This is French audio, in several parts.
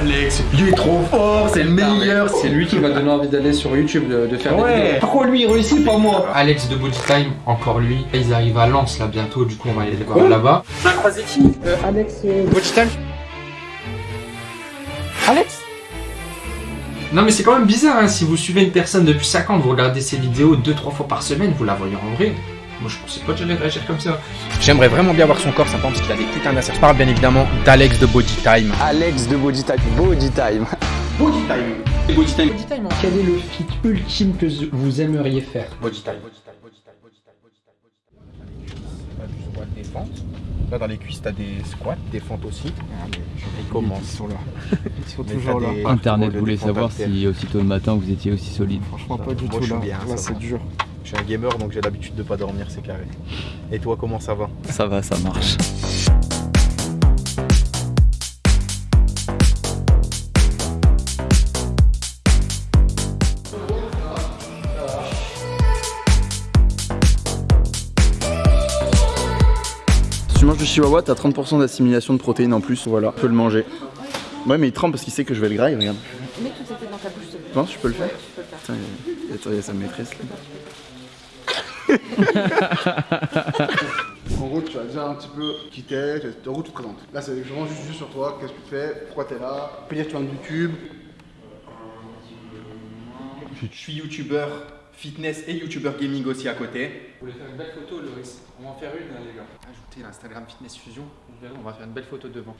Alex, il est trop fort, c'est le meilleur. C'est lui qui m'a donné envie d'aller sur YouTube de, de faire des Ouais. vidéos. Pourquoi lui il réussit pas moi Alex de Body Time, encore lui. Ils arrivent à Lens là bientôt, du coup on va aller les voir là-bas. T'as croisé qui Alex Body Time Alex Non mais c'est quand même bizarre hein, si vous suivez une personne depuis 5 ans, vous regardez ses vidéos 2-3 fois par semaine, vous la voyez en vrai. Moi je pensais pas que j'allais réagir comme ça. J'aimerais vraiment bien voir son corps, ça parce qu'il a des putains d'assets. Je parle bien évidemment d'Alex de Body Time. Alex de Body Time. Body Time. Body Time. Body Time. Body Time, quel est le fit ultime que vous aimeriez faire Body Time. Body Time. Body Time. Body Time. Body Time. T'as du squat, des fentes. Là dans les cuisses t'as des squats, des fentes aussi. Ils commencent. Ils sont là. Ils sont toujours là. Internet voulait savoir si aussitôt le matin vous étiez aussi solide. Franchement pas du tout là. Là c'est dur. Je suis un gamer donc j'ai l'habitude de pas dormir, c'est carré. Et toi comment ça va? Ça va, ça marche. Si tu manges du chihuahua, t'as 30% d'assimilation de protéines en plus, voilà, tu peux le manger. Ouais, mais il tremble parce qu'il sait que je vais le grailler, regarde. Mais tout était dans ta bouche. s'il te plaît. Tu penses que je peux le faire Tu peux le faire. Putain, il y a sa maîtresse là. En gros, tu as déjà un petit peu qui t'es, en gros, tu te présentes. Là, c'est vraiment juste, juste sur toi, qu'est-ce que tu fais, pourquoi t'es là, tu peux dire que tu viens de YouTube. Je suis youtubeur fitness et youtubeur gaming aussi à côté. Vous voulez faire une belle photo, Loris? On va en faire une, hein, les gars. Ajoutez l'Instagram Fitness Fusion. On va faire une belle photo devant.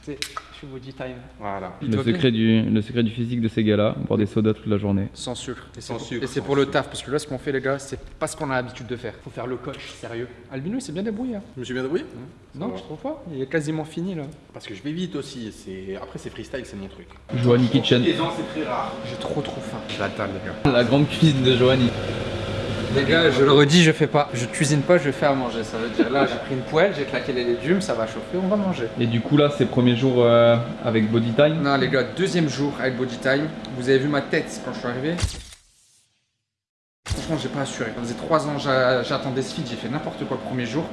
Santé, je suis Body Time. Voilà. Il Le secret, du, le secret du physique de ces gars-là, boire des sodas toute la journée. Sans sucre. Et Sans c'est- sucre, Et c'est sans pour le taf, parce que là, ce qu'on fait, les gars, c'est pas ce qu'on a l'habitude de faire. Faut faire le coach, sérieux. Albino, il s'est bien débrouillé. Hein. Je me suis bien débrouillé Non, je trouve pas? Il est quasiment fini, là. Parce que je vais vite aussi. C'est Après, c'est freestyle, c'est mon truc. Joanie Kitchen. ans, c'est très rare. J'ai trop, trop faim. J'attends, les gars. La grande cuisine de Joanie. Les gars, je le redis, je fais pas. Je cuisine pas, je fais à manger. Ça veut dire là, j'ai pris une poêle, j'ai claqué les légumes, ça va chauffer, on va manger. Et du coup là, c'est premier jour euh, avec Body Time. Non, les gars, deuxième jour avec Body Time. Vous avez vu ma tête quand je suis arrivé? Franchement, j'ai pas assuré. Ça faisait trois ans j'a- j'attendais ce feed, j'ai fait n'importe quoi le premier jour.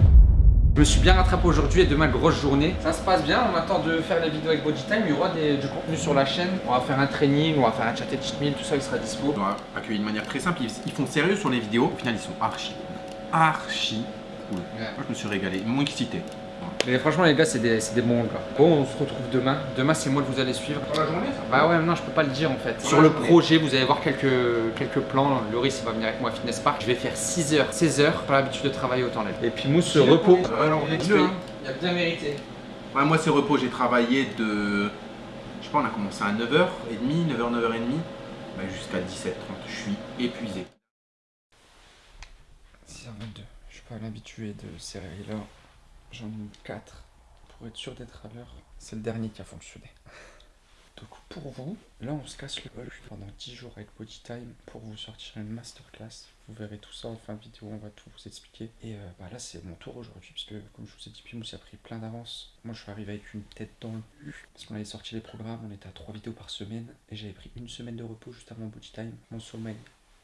Je me suis bien rattrapé aujourd'hui et demain, grosse journée. Ça se passe bien, on attend de faire les vidéos avec Body Time. Il y aura des- du contenu sur la chaîne. On va faire un training, on va faire un chat et cheat meal, tout ça, il sera dispo. On va accueillir de manière très simple. Ils, ils font sérieux sur les vidéos. Au final, ils sont archi. Archi cool. Moi, je me suis régalé. Moins excité. Mais franchement, les gars, c'est des, c'est des bons gars. Bon, on se retrouve demain. Demain, c'est moi que vous allez suivre. Pour la journée, ça Bah ouais, non, je peux pas le dire en fait. Sur le projet, vous allez voir quelques, quelques plans. Loris, il va venir avec moi à Fitness Park. Je vais faire 6 heures, 16 heures. Pas l'habitude de travailler autant l'aide. Et puis Mousse se repos. Alors, Il hein. il a bien mérité. Ouais, moi, c'est repos. J'ai travaillé de. Je sais pas, on a commencé à 9h30, 9h, 9h30. Bah, jusqu'à 17h30. Je suis épuisé. 6h22. Je suis pas l'habitué de ces réveils-là. J'en ai mis 4 pour être sûr d'être à l'heure. C'est le dernier qui a fonctionné. Donc pour vous, là on se casse le bol pendant 10 jours avec Body Time pour vous sortir une masterclass. Vous verrez tout ça en fin de vidéo, on va tout vous expliquer. Et euh, bah là c'est mon tour aujourd'hui puisque comme je vous ai dit, Pimous a pris plein d'avance. Moi je suis arrivé avec une tête dans le cul parce qu'on avait sorti les programmes, on était à 3 vidéos par semaine et j'avais pris une semaine de repos juste avant Body Time. Mon sommeil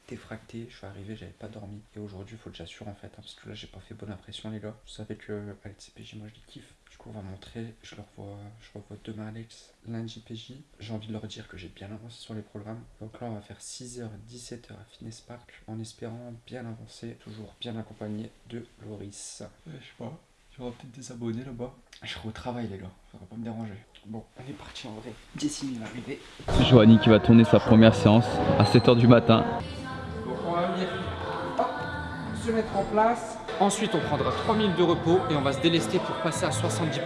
défracté, je suis arrivé, j'avais pas dormi. Et aujourd'hui, il faut que j'assure en fait, hein, parce que là, j'ai pas fait bonne impression, les gars. Vous savez que Alex et PJ, moi je les kiffe. Du coup, on va montrer. Je leur vois, je revois demain Alex, lundi PJ. J'ai envie de leur dire que j'ai bien avancé sur les programmes. Donc là, on va faire 6h, 17h à Fitness Park en espérant bien avancer, toujours bien accompagné de Loris. je sais pas. Il y aura peut-être des abonnés là-bas. Je travail, les gars. Ça va pas me déranger. Bon, on est parti en vrai. Jessie va arriver. C'est Joanie qui va tourner sa première séance à 7h du matin. Donc on va venir hop, se mettre en place. Ensuite, on prendra 3 minutes de repos et on va se délester pour passer à 70%.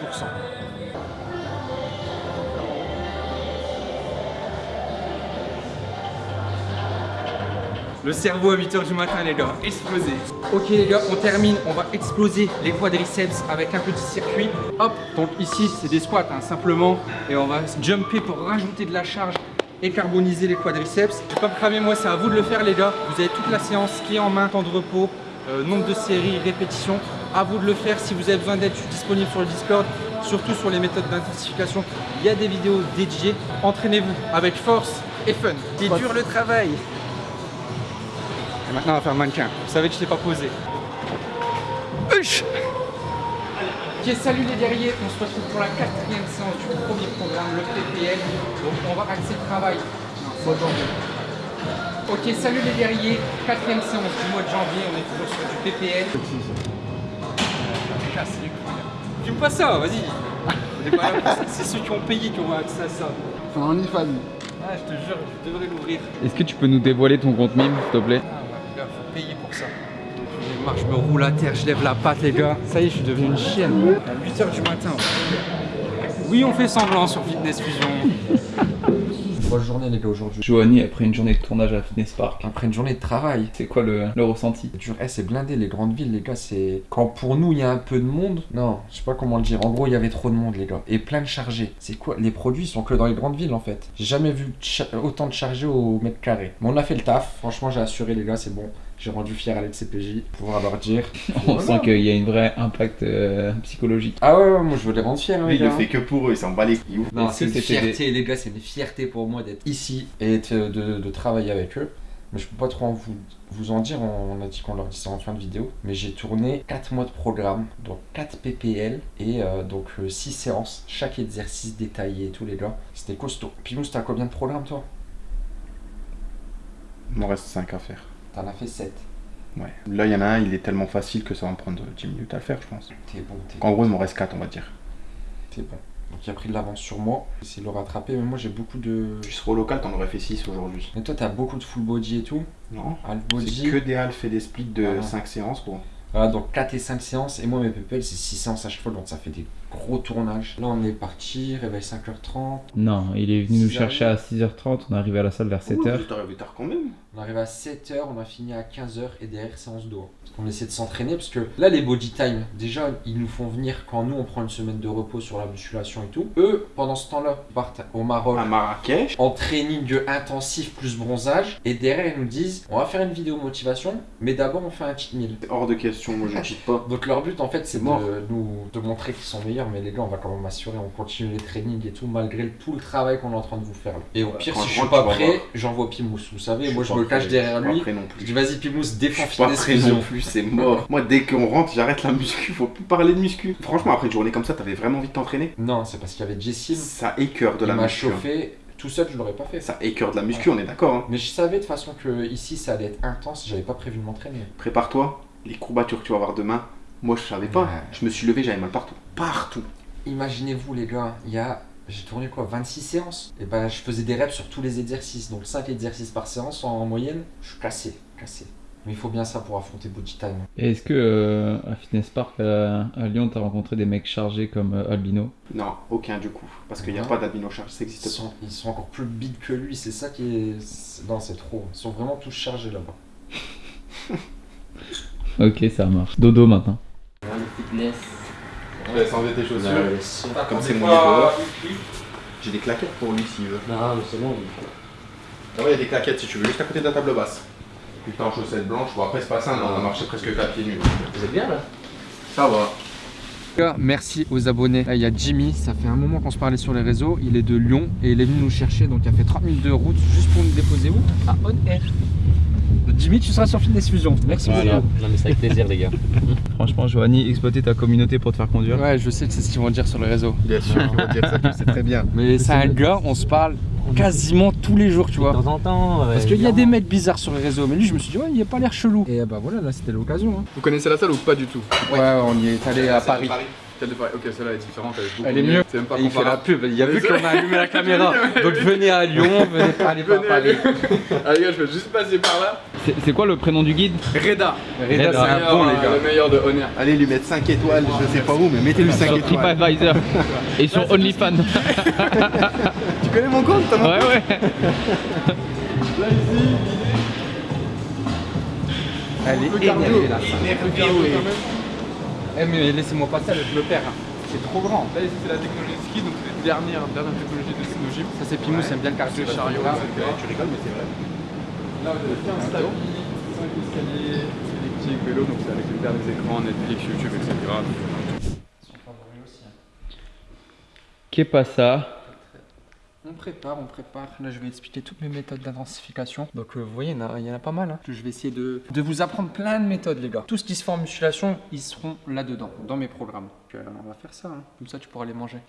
Le cerveau à 8h du matin, les gars, explosé. Ok, les gars, on termine. On va exploser les quadriceps avec un petit circuit. Hop, donc ici, c'est des squats, hein, simplement. Et on va jumper pour rajouter de la charge et carboniser les quadriceps. Je vais pas me cramer, moi, c'est à vous de le faire, les gars. Vous avez toute la séance qui est en main, temps de repos, euh, nombre de séries, répétitions. À vous de le faire. Si vous avez besoin d'être disponible sur le Discord, surtout sur les méthodes d'intensification, il y a des vidéos dédiées. Entraînez-vous avec force et fun. C'est dur le travail. Et maintenant, on va faire mannequin. Vous savez que je t'ai pas posé. Huch Ok, salut les guerriers, on se retrouve pour la quatrième séance du premier programme, le PPL. Donc on va axer le travail. Mois de janvier. Ok, salut les guerriers, quatrième séance du mois de janvier, on est toujours sur du PPL. Les couilles. Fume pas ça, vas-y. On est pas là pour ça. C'est ceux qui ont payé qui ont accès à ça. C'est un OnlyFans. Ah, je te jure, je devrais l'ouvrir. Est-ce que tu peux nous dévoiler ton compte mime, s'il te plaît? Ah ouais, gars, faut payer pour ça. Je marche, je me roule à terre, je lève la patte, les gars. Ça y est, je suis devenu une chienne. À 8h du matin. Oui, on fait semblant sur Fitness Fusion. Bonne journée, les gars, aujourd'hui. Joanie, après une journée de tournage à Fitness Park, Après une journée de travail. c'est quoi le, le ressenti? Eh, c'est blindé, les grandes villes, les gars. C'est. Quand pour nous, il y a un peu de monde. Non, je sais pas comment le dire. En gros, il y avait trop de monde, les gars. Et plein de chargés. C'est quoi? Les produits sont que dans les grandes villes, en fait. J'ai jamais vu cha- autant de chargés au mètre carré. Mais on a fait le taf. Franchement, j'ai assuré, les gars, c'est bon. J'ai rendu fier à l'LCPJ. Pouvoir leur dire. On Voilà. sent qu'il y a un vrai impact euh, psychologique. Ah ouais, ouais, moi je veux les rendre fiers, hein, Lui, il le fait que pour eux, il s'en bat les couilles. Non, c'est une fierté, les gars, c'est une fierté pour moi d'être ici et de, de- de travailler avec eux. Mais je peux pas trop en vous, vous en dire, on, on a dit qu'on leur dit ça en fin de vidéo. Mais j'ai tourné 4 mois de programme, donc 4 PPL et euh, donc 6 séances, chaque exercice détaillé et tout, les gars. C'était costaud. Pimous, t'as combien de programmes toi? Il m'en reste 5 à faire. T'en as fait 7. Ouais. Là, il y en a un, il est tellement facile que ça va me prendre 10 minutes à le faire, je pense. T'es bon, t'es En gros, il m'en reste 4, on va dire. t'es bon. Donc il a pris de l'avance sur moi. J'essaie de le rattraper, mais moi j'ai beaucoup de. Tu seras au local, t'en aurais fait 6 aujourd'hui. Mais toi t'as beaucoup de full body et tout. Non Half C'est body. que des half et des splits de Ah. 5 séances, quoi. Voilà, donc 4 et 5 séances. Et moi, mes PPL, c'est 6 séances à chaque fois. Donc ça fait des gros tournages. Là, on est parti, réveil 5h30. Non, il est venu nous 6h30. chercher à 6h30, on est arrivé à la salle vers 7h. Ouh, T'es arrivé tard quand même. On arrive à 7h, on a fini à 15h et derrière séance d'eau. Parce qu'on essaie de s'entraîner parce que là les body time, déjà ils nous font venir quand nous on prend une semaine de repos sur la musculation et tout. Eux, pendant ce temps-là, partent au Maroc À Marrakech. en training intensif plus bronzage et derrière ils nous disent on va faire une vidéo motivation mais d'abord on fait un cheat meal. C'est hors de question, moi je cheat pas. Donc leur but en fait c'est de nous de montrer qu'ils sont meilleurs mais les gars on va quand même assurer on continue les trainings et tout malgré tout le travail qu'on est en train de vous faire là. Et au pire quand si je je suis pas prêt j'envoie Pimous vous savez moi je me cache prêt, derrière je lui prêt non je dis vas-y Pimous Je défends suis pas Fitness prêt non plus, c'est mort. Moi, dès qu'on rentre, j'arrête la muscu. Faut plus parler de muscu. Franchement, après une journée comme ça, t'avais vraiment envie de t'entraîner? Non c'est parce qu'il y avait Jessim Ça écœure de la m'a muscu. hein. chauffé tout seul je l'aurais pas fait. Ça écœure de la muscu, on est d'accord. Hein. Mais je savais de toute façon que ici ça allait être intense j'avais pas prévu de m'entraîner. Prépare-toi, les courbatures que tu vas avoir demain. Moi, je savais pas. Ouais. Je me suis levé, j'avais mal partout. Partout. Imaginez-vous les gars, il y a j'ai tourné quoi 26 séances Et ben je faisais des reps sur tous les exercices. Donc 5 exercices par séance en moyenne, je suis cassé, cassé. Mais il faut bien ça pour affronter Body Time. Et est-ce que euh, à Fitness Park à, à Lyon, t'as rencontré des mecs chargés comme euh, Albino? Non, aucun du coup. Parce qu'il n'y a Ouais. pas d'albino charge, ça Ils existe pas. sont, ils sont encore plus big que lui, c'est ça qui est. Non, c'est trop. Ils sont vraiment tous chargés là-bas. Ok, ça marche. Dodo maintenant. Je vais enlever tes chaussures. Comme c'est mon niveau. J'ai des claquettes pour lui s'il veut. Non, mais c'est bon. Ah ouais, il y a des claquettes si tu veux, juste à côté de la table basse. Putain, en chaussettes blanches, bon après c'est pas mais on a marché presque 4 pieds nus. Vous êtes bien là? Ça va. Merci aux abonnés. Là, il y a Jimmy, ça fait un moment qu'on se parlait sur les réseaux. Il est de Lyon et il est venu nous chercher. Donc, il a fait 30 minutes de route juste pour nous déposer où? À On Air. Jimmy, tu seras sur Fitness Fusion. Merci Voilà. Non, mais c'est avec plaisir, les gars. Franchement, Joanie, exploiter ta communauté pour te faire conduire. Ouais, je sais que c'est ce qu'ils vont dire sur les réseaux. Bien sûr, je vais dire ça, tu sais très bien. Mais c'est un gars, on se parle quasiment tous les jours, tu De vois. temps en temps. Parce qu'il y a des mecs bizarres sur les réseaux, mais lui je me suis dit ouais il a pas l'air chelou. Et bah voilà là c'était l'occasion. Hein. Vous connaissez la salle ou pas du tout? Ouais, on y est allé à Paris. Ok, celle-là est différente, elle est beaucoup Elle est mieux. C'est même pas il fait la pub, il a vu qu'on a allumé la caméra. Donc venez à Lyon, venez pas aller Paris. Ah les gars, je vais juste passer par là. C'est quoi le prénom du guide? Reda. Reda, Reda, c'est un bon les euh, gars. Le meilleur de Honor. Allez lui mettre 5 étoiles, je sais pas où, mais mettez-lui 5 Sur étoiles. TripAdvisor et sur OnlyFans. Tu connais mon compte, t'as mon ouais, ouais. Elle est énervée là. Eh mais laissez-moi passer, je le perds. hein. C'est trop grand. Là, ici, c'est la technologie de ski, donc c'est la dernière, dernière technologie de Sino Gym. Ça c'est Pimous, aime bien le cardio. Le chariot, Là. Tu rigoles, mais c'est vrai. Là, vous avez 15 tapis, 5 escaliers, elliptiques, vélo, donc c'est avec les derniers écrans, Netflix, YouTube, etc. Qu'est pas ça? On prépare, on prépare. Là, je vais expliquer toutes mes méthodes d'intensification. Donc, euh, vous voyez, il y en a, il y en a pas mal. hein. Je vais essayer de, de vous apprendre plein de méthodes, les gars. Tout ce qui se fait en musculation, ils seront là-dedans, dans mes programmes. Donc, euh, on va faire ça. hein. Comme ça, tu pourras les manger.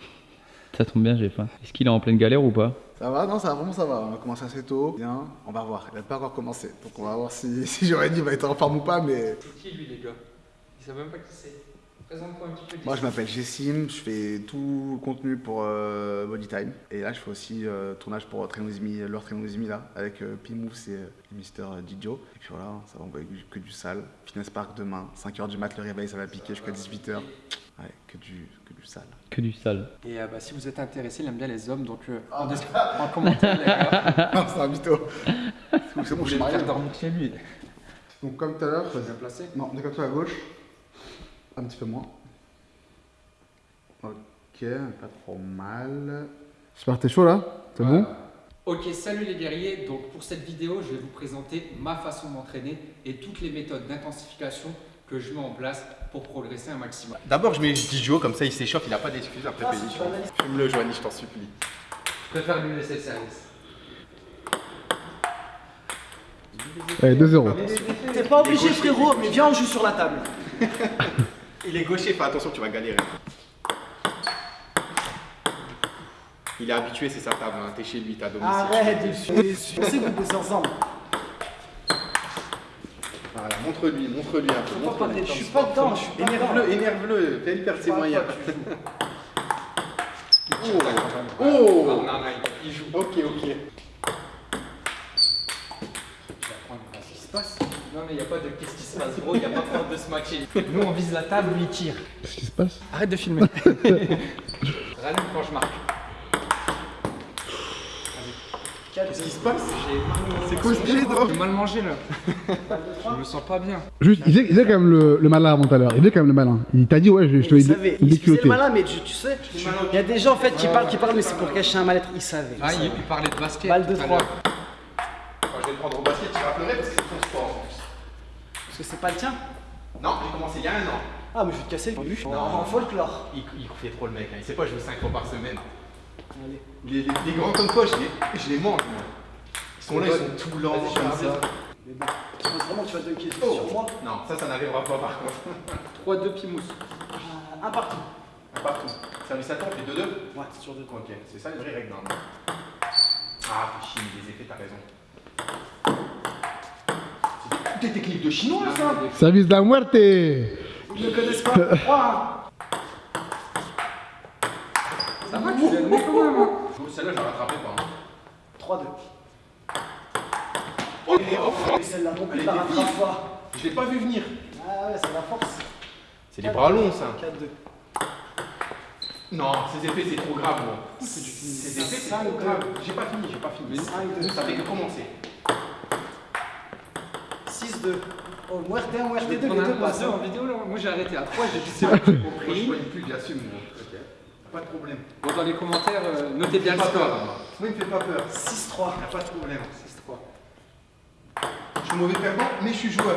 Ça tombe bien, j'ai faim. Est-ce qu'il est en pleine galère ou pas? Ça va? Non, ça va, vraiment ça va. On a commencé assez tôt. Bien, on va voir. Il n'a pas encore commencé. Donc on va voir si, si j'aurais dit il va être en forme ou pas. Mais C'est qui, lui, les gars? Il sait même pas qui c'est. Présente-toi un petit peu. moi je m'appelle Jessim. Je fais tout le contenu pour euh, Body Time. Et là je fais aussi euh, tournage pour Trainozimi, leur Trainozimi là. Avec euh, Pimous et euh, Mister Didio. Et puis voilà, ça va envoyer que du sale. Fitness Park demain, 5h du mat, le réveil, ça va piquer jusqu'à 18h. Ouais, que du, que du sale. Que du sale. Et euh, bah, si vous êtes intéressé, il aime bien les hommes. Donc, euh, en, descri- en commentaire, les gars. non, c'est un mytho. C'est bon, me marié. faire dormir chez lui. Donc comme tout à l'heure, Bien placé. Non, décale-toi à gauche. Un petit peu moins. Ok, pas trop mal. J'espère que t'es chaud là C'est bon Ok, salut les guerriers. Donc pour cette vidéo, je vais vous présenter ma façon d'entraîner et toutes les méthodes d'intensification que je mets en place pour progresser un maximum. D'abord, je mets Didio, comme ça il s'échauffe, il n'a pas d'excuses après pédition. Fume-le, Joanie, je t'en supplie. Je préfère lui laisser le service. Allez, 2-0. T'es pas obligé frérot, mais viens on joue sur la table. Il est gaucher, fais attention, tu vas galérer. Il est habitué, c'est sa table, hein. t'es chez lui, t'as domicile. Arrête, je sais que vous bossez ensemble. Voilà, montre-lui, montre-lui un peu. Je suis pas dedans, je suis pas dedans. Énerve-le, énerve-le, fais-lui perdre ses moyens. Oh, oh non, non, il joue. Ok, ok. Qu'est-ce qui se passe Non mais il n'y a pas de qu'est-ce qui se passe gros, il n'y a pas peur de se matcher. Nous on vise la table, lui il tire. Qu'est-ce qui se passe? Arrête de filmer. Rallume quand je marque. Qu'est-ce qui se passe? J'ai C'est quoi ce délire J'ai mal mangé là. Je me sens pas bien. Juste, il faisait, il faisait quand même le, le malin avant tout à l'heure. Il faisait quand même le malin. Il t'a dit, ouais, je, je te Il l'ai il faisait le malin, mais tu, tu sais, il y a des gens en fait qui parlent, qui parlent, mais c'est pour cacher un mal-être. Il savait. Ah, il, il parlait de basket. Balle de tout à 3. l'heure. Quand je vais le prendre au basket, tu vas pleurer parce que c'est ton sport. Parce que c'est pas le tien. Non, j'ai commencé il y a un an. Ah, mais je vais te casser le. Non. En folklore. Il, il fait trop le mec, hein. il sait pas jouer 5 fois par semaine. Allez. Les, les- les grands comme toi, je les, je les mange. Ils sont là, ils sont tout lents je. Mais bon, tu penses vraiment que tu vas dunker Oh. sur moi Non, ça, ça n'arrivera pas par contre. 3-2 Pimous. Euh, Un partout. Partout. Service à temps, fait 2-2 Ouais, c'est sur deux. Ok, c'est ça les vraies règles normalement. Ah, fais chier, les effets, t'as raison. C'est des- techniques de chinois ça Service de la muerte Ils ne connaissent pas. 3 Ça va, tu l'as donné quand même. hein. Celle-là, je la rattrapais pas. hein. 3-2. Oh, oh, celle-là non plus, rattrapé vive. pas. Je l'ai pas vu venir. Ah ouais, c'est la force. C'est les bras longs ça. 4-2. Non, ces effets c'est trop grave moi. Ces effets c'est trop grave. J'ai pas fini, j'ai pas fini. 5-2. Ça fait que commencer. 6-2. Oh, muerte 1, muerte Je 2, vais les prendre un deux un passent. deux en vidéo là. Moi j'ai arrêté à 3, j'ai dit c'est bon, j'ai Moi je compris. connais plus, j'assume moi. Ok. Pas de problème. Bon, dans les commentaires, euh, notez bien le score. Moi il me fait pas peur. 6-3. Y'a pas de problème. 6-3. Je suis mauvais perdant, mais je suis joueur.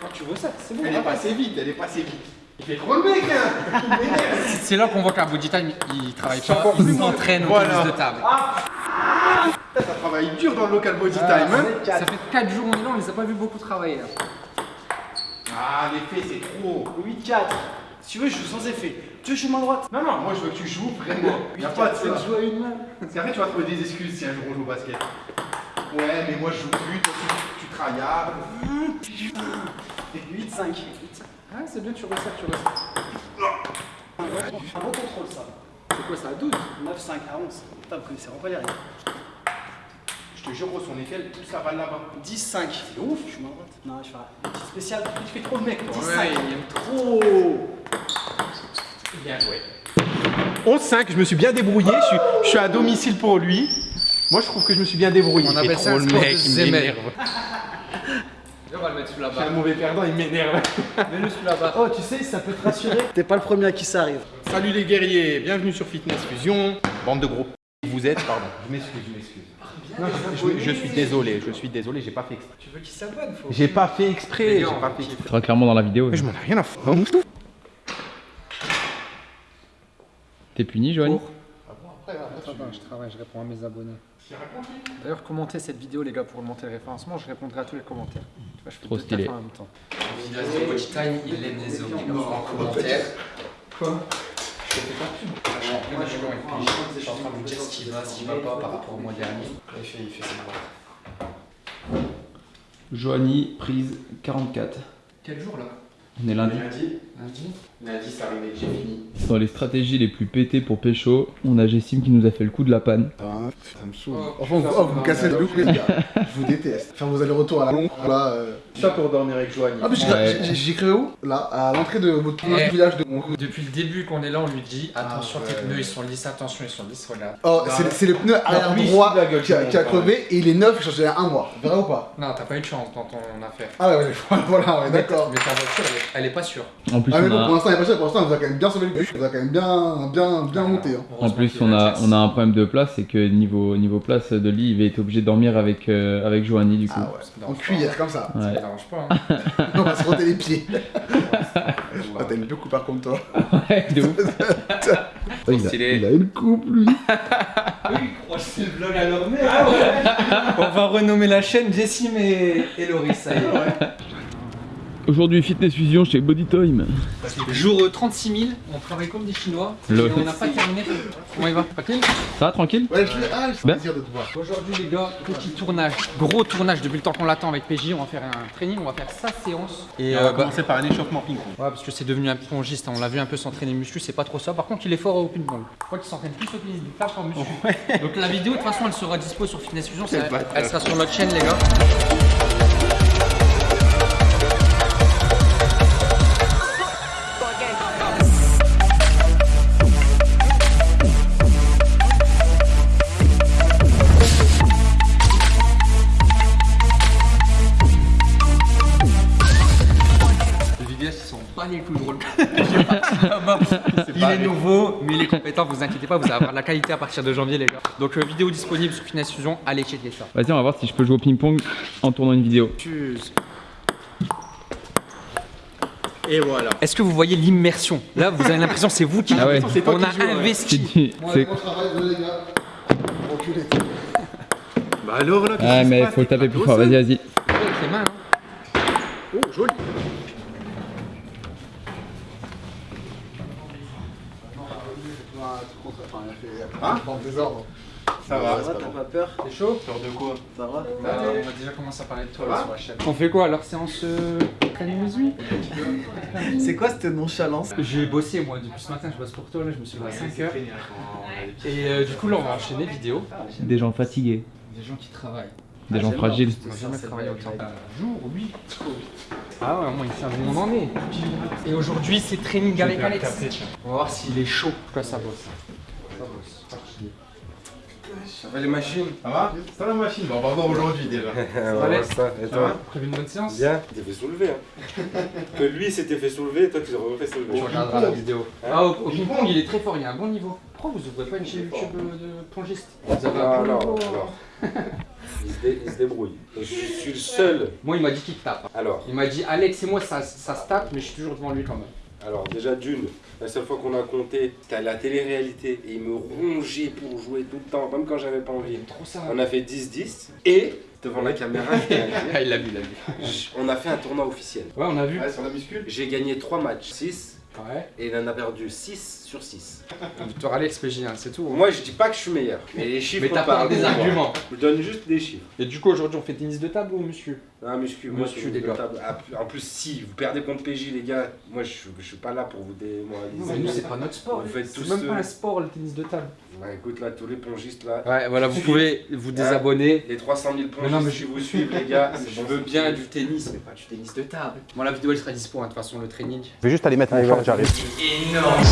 Quand tu veux ça, c'est bon. Elle est passée vite, elle est passée vite. Il fait trop le mec hein Il. C'est là qu'on voit qu'un body time, il travaille pas, il s'entraîne au tennis de table. Ça travaille dur dans le local body time hein Ça fait 4 jours on est là, on les a pas vu beaucoup travailler là. Ah l'effet c'est trop 8-4. Si tu veux, je joue sans effet. Tu veux, je joue main droite Non non, moi je veux que tu joues vraiment. Y'a pas de ça. Je joue à une main. Parce qu'après tu vas trouver des excuses si un jour on joue au basket. Ouais mais moi je joue plus, toi tu, tu tryhards. 8-5. Ah, c'est bien, tu resserres, tu resserres. Un bon contrôle, ça. C'est quoi ça, à 12 9-5 à 11. Putain, vous connaissez vraiment pas les règles. Je te jure gros son échelle, tout ça va là-bas. 10-5. C'est ouf. Je droite. Non, je fais un petit spécial. Tu fais trop le mec toi. 10-5. Ouais, il aime Trop. Bien joué. 11-5, je me suis bien débrouillé, je suis, je suis à domicile pour lui. Moi je trouve que je me suis bien débrouillé. On Il appelle ça le mec, il m'énerve. On va le mettre sous la suis un barre. mauvais perdant, il m'énerve. Mets-le sous la barre. Oh, tu sais, ça peut te rassurer. T'es pas le premier à qui ça arrive. Salut les guerriers, bienvenue sur Fitness Fusion. Bande de gros. Vous êtes, pardon. Je m'excuse, je m'excuse. Non, je, je- je suis désolé, je suis désolé, j'ai pas fait exprès. Tu veux qu'il s'abonne faut... J'ai pas fait exprès, j'ai pas fait exprès. Sera clairement dans la vidéo. Mais je m'en ai rien à foutre. Hein. T'es puni, Joanny après, je travaille, je réponds à mes abonnés. D'ailleurs, commentez cette vidéo, les gars, pour monter le référencement. Je répondrai à tous les commentaires. Tu vois, je fais Trop deux stylé. en même temps. il aime les hommes. En commentaire. Quoi? Je. Moi, suis en je suis en train de vous dire ce qui va, ce qui va pas par rapport au mois dernier. Il fait, il fait ses. Joanie, prise 44. Quel jour là? On est lundi. Lundi. Lundi Lundi, c'est arrivé, j'ai fini. Dans les stratégies les plus pétées pour pécho, on a Jessim qui nous a fait le coup de la panne. Ah, ça me saoule. Oh, Enfin, oh, vous me cassez le look, les gars. Je vous déteste. Faire vos allers-retours à la longue, là. euh. Ça pour dormir avec Joanie. Ah, mais j'ai- créé où? Là, à l'entrée de votre Eh. village de mon. Depuis le début qu'on est là, on lui dit attention, Ah, tes ouais. pneus ils sont lisses, attention, ils sont lisses, regarde. Oh, c'est c'est le pneu arrière droit fout de la gueule, qui a, qui a crevé et il est neuf, j'ai changé il y a un mois. Vrai ou pas? Non, t'as pas eu de chance dans ton affaire. Ah ouais, ouais, voilà, ouais, d'accord. Mais ta voiture, elle est, elle est pas sûre. En plus, Ah mais on bon, pour a, l'instant, il est pas sûr, pour l'instant, on vous a quand même bien sauvé le cul, on vous a quand même bien, bien, bien monté. Hein. en plus, on a, on a un problème de place, c'est que niveau, niveau place de lit, il va être obligé de dormir avec, euh, avec Joanie du coup. Ah ouais, en cuillère, comme ça. Ça me Ouais. dérange pas. Hein. On va se frotter les pieds. Ah, une deux coupeurs comme toi. Ouais, de ouf. il, a, il a une coupe, lui. On va renommer la chaîne Jessim et, et Loris, ça y est. Aujourd'hui, Fitness Fusion chez Body Time. Jour euh, 36 000, on travaille comme des Chinois. Et on n'a pas terminé. Comment il va Tranquille Ça va, tranquille Ouais, je. Ah, c'est Ben. un plaisir de te voir. Aujourd'hui les gars, petit tournage, gros tournage depuis le temps qu'on l'attend avec PJ, on va faire un training, on va faire sa séance. Et on va euh, bah, commencer par un échauffement ping-pong. Ouais, parce que c'est devenu un pongiste, hein. on l'a vu un peu s'entraîner muscu, c'est pas trop ça. Par contre, il est fort au ping-pong. Je crois qu'il s'entraîne plus au ping-pong qu'en muscu. Donc la vidéo, de toute façon, elle sera dispo sur Fitness Fusion, elle sera sur notre chaîne, les gars. il est nouveau, mais il est compétent, vous inquiétez pas, vous allez avoir de la qualité à partir de janvier, les gars. Donc, euh, vidéo disponible sur Fitness Fusion, allez checker ça. Vas-y, on va voir si je peux jouer au ping-pong en tournant une vidéo. Et voilà. Est-ce que vous voyez l'immersion? Là, vous avez l'impression que c'est vous qui Ah ouais. On qui a ouais. investi. Enculé. Bah alors là, Ah, mais faut taper plus fort, vas-y, vas-y. Mains, hein. Oh, joli. Hein Dans le désordre. Ça va. pas peur T'es chaud Peur de quoi Ça va Bah, On va déjà commencer à parler de toi là, sur la chaîne. On fait quoi alors séance euh, C'est quoi cette nonchalance J'ai bossé moi depuis ce matin, je bosse pour toi là, je me suis levé à 5h. Et euh, du coup là on va enchaîner vidéo. Des gens fatigués, Des gens qui travaillent. Des gens fragiles. Va jamais travailler autant. Jour, oui. Ah ouais, moi il sait où on en est. Et aujourd'hui c'est training avec Alex. On va voir s'il est chaud. Quoi ça bosse Ça bosse. Ça va les machines? Ça va? Ça va la machine? Bon, on va voir aujourd'hui déjà. Alex, ça, et ça toi? va? Prévu une bonne séance? Bien, t'es fait soulever. Hein. que lui s'était fait soulever et toi tu l'aurais fait soulever. Tu regarderas la vidéo. Ah, au, au ping-pong, il est très fort, il a un bon niveau. Pourquoi vous ouvrez pas une chaîne YouTube de plongiste? Vous avez un Ah, bon alors, niveau alors. Il se, dé- il se débrouille. Et je suis le seul. Moi, il m'a dit qu'il te tape. Alors, Il m'a dit, Alex et moi, ça, ça se tape, mais je suis toujours devant lui quand même. alors déjà d'une, la seule fois qu'on a compté, c'était à la télé-réalité et il me rongeait pour jouer tout le temps, même quand j'avais pas envie. Trop ça. On a fait 10-10 et devant la caméra, Ah, il l'a vu, il l'a vu. on a fait un tournoi officiel. Ouais, on a vu. Ouais, sur la muscule. J'ai gagné 3 matchs, 6 Ouais. et il en a perdu 6 sur 6. Victoire Alex PJ, hein, c'est tout. hein. Moi je dis pas que je suis meilleur, mais les chiffres Mais t'as pas parlent des arguments. Je donne juste des chiffres. Et du coup, aujourd'hui, on fait tennis de table ou muscu? Ah, muscu, moi, Muscu, les le gars. table. Ah, En plus, si vous perdez contre PJ, les gars, moi je, je suis pas là pour vous démoraliser. Mais nous, c'est pas notre sport. Vous faites C'est même ce- pas un sport, le tennis de table. Bah, écoute, là, tous les pongistes là. Ouais, voilà, vous pouvez vous désabonner. Les 300 000 pongistes Mais non, mais je- vous suivent, les gars, Je veux bien du tennis, mais pas du tennis de table. Bon, la vidéo elle sera dispo, hein, de toute façon, le training. Je vais juste aller mettre mon short, j'arrive. Énorme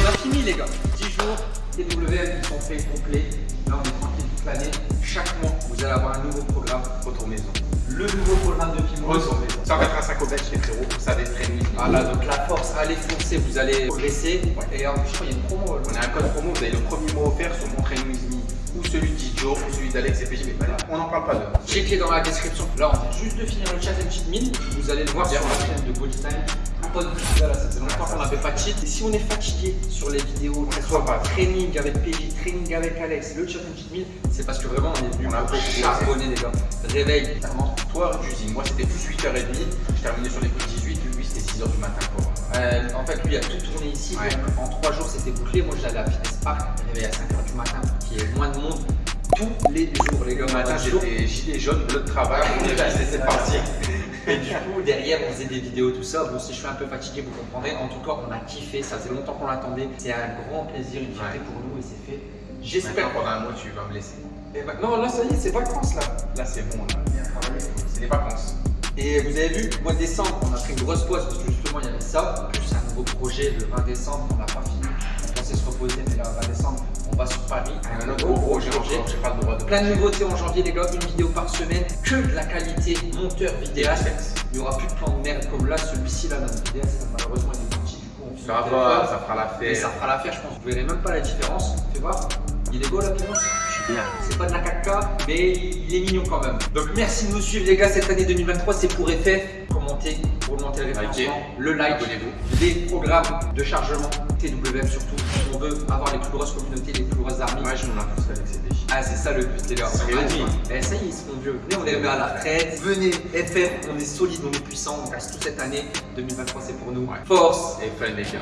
On a fini les gars, 10 jours, TWM ils sont faits complets. Là on est tranquille toute l'année. Chaque mois, vous allez avoir un nouveau programme Retour Maison. Le nouveau programme de un sac au bec, les frérots. Ça va être très limité. Voilà, donc la force, allez foncer, vous allez progresser. Et en plus, qu'il y a une promo. On a un code promo, vous avez le premier mois offert sur mon training ou celui d'Idio, celui d'Alex et PJ, mais voilà, on n'en parle pas de. Checkez dans la description. Là, on vient juste de finir le challenge mille. Vous allez le voir sur la chaîne de Body Time. Pas de voilà, ça fait longtemps qu'on n'avait pas de cheat. Et si on est fatigué sur les vidéos, que ce soit pas training avec PJ, training avec Alex, le challenge 1000, c'est parce que vraiment on est venu On a pour charbonner les gars. Réveil, clairement. Toi, j'usine. Moi, c'était plus 8h30. Je terminais sur les coups de 18. Lui, c'était 6h du matin. Quoi. Euh, en fait, lui a tout tourné ici. Ouais. donc en 3 jours, c'était bouclé. Moi, j'allais à Fitness Park, réveillé à 5h du matin, qui est moins de monde. Tous les jours, les gars. Le matin, j'étais gilet jaune, bleu de travail. C'était parti. Et du coup, derrière, on faisait des vidéos, tout ça. Bon, si je suis un peu fatigué, vous comprendrez. En tout cas, on a kiffé. Ça faisait longtemps qu'on l'attendait. C'est un grand plaisir, une fierté pour nous et c'est fait. J'espère. Maintenant, pendant un mois, tu vas me laisser. Et ben- non, là, ça y est, c'est vacances là. Là, c'est bon. On a bien travaillé. C'est les vacances. Et vous avez vu, mois de décembre, on a pris une grosse pause parce que justement, il y avait ça. Plus un nouveau projet le 20 décembre, on n'a pas fini. On pensait se reposer, mais là, le 20 décembre, on va sur Paris. Un autre gros. J'ai pas le droit de. Plein de nouveautés en janvier, les gars. Une vidéo par semaine. Que de la qualité monteur vidéaste. Il n'y aura plus de plan de merde comme là. Celui-ci, là, notre vidéaste, malheureusement, il est petit. Du coup, on Ça va, ça fera l'affaire. Et ça fera l'affaire, je pense. Vous verrez même pas la différence. Fais voir. Il est beau la différence C'est pas de la caca, mais il est mignon quand même. Donc merci de nous suivre les gars cette année 2023, c'est pour effet. Commentez pour monter le référencement, le like, les programmes de chargement, TWM surtout. On veut avoir les plus grosses communautés, les plus grosses armées. Ouais, je m'en impose avec ces déchets. Ah c'est ça le but dit, longtemps. eh, ça y est, ils seront vieux. Venez, on remet à la retraite. Venez, FF, on est solide, on est puissant, on reste toute cette année. 2023 c'est pour nous. Force Et fun, les gars.